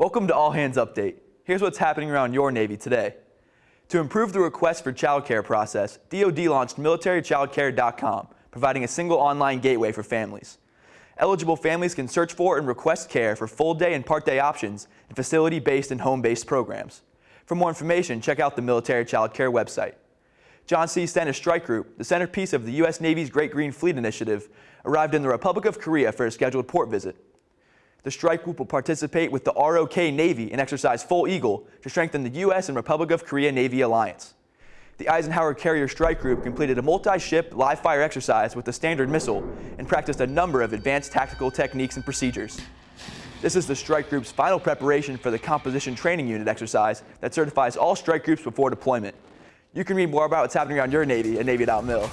Welcome to All Hands Update. Here's what's happening around your Navy today. To improve the request for child care process, DoD launched militarychildcare.com, providing a single online gateway for families. Eligible families can search for and request care for full day and part day options in facility-based and home-based programs. For more information, check out the Military Child Care website. John C. Stennis Strike Group, the centerpiece of the U.S. Navy's Great Green Fleet Initiative, arrived in the Republic of Korea for a scheduled port visit. The strike group will participate with the ROK Navy and exercise Foal Eagle to strengthen the U.S. and Republic of Korea Navy alliance. The Eisenhower Carrier Strike Group completed a multi-ship live-fire exercise with the Standard Missile and practiced a number of advanced tactical techniques and procedures. This is the strike group's final preparation for the Composite Training Unit exercise that certifies all strike groups before deployment. You can read more about what's happening around your Navy at Navy.mil.